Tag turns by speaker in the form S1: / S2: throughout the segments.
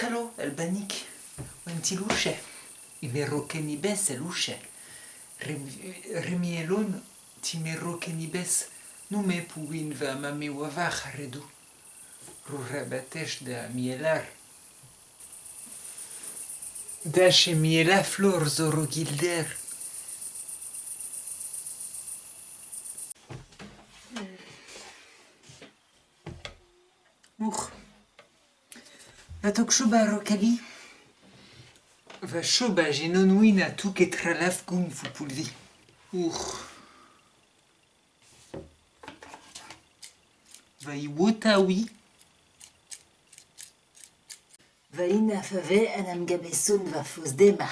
S1: Hello, Albanic. Wanti luce. I merroche ni bes e luce. Remi elon ti merroche ni bes. Nu me puin va ma me wavach redu. Rurabatesh da mielar. Miela flor zoro gilder. Va tok choba rokali. Va choba genon win a tout ket tralaf goun fou poulvi. Uch. Va i wota oui.
S2: Va ina fave an am gabesoun va fos dema.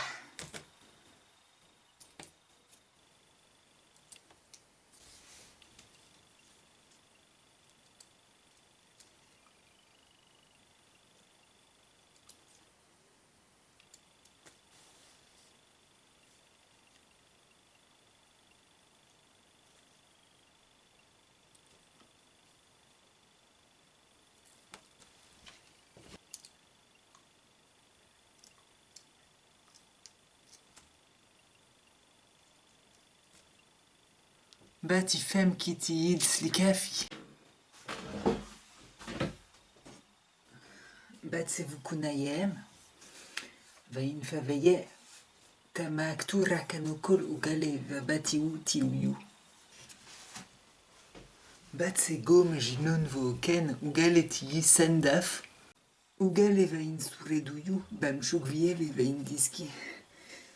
S1: باتي فام كيتي يدس الكافي بات سيفو كنا يام فاين فافيا تما كتورا كانو كل وقالي باتي وتي ويو بات سي قوم جنون فو كان وقالي تيي سنداف وقالي فاين سوري دويو بامشوك فيا فاين ديسكي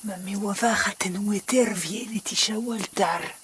S1: Mamie, wat gaat en hoe het er weer in
S2: die schouwel daar?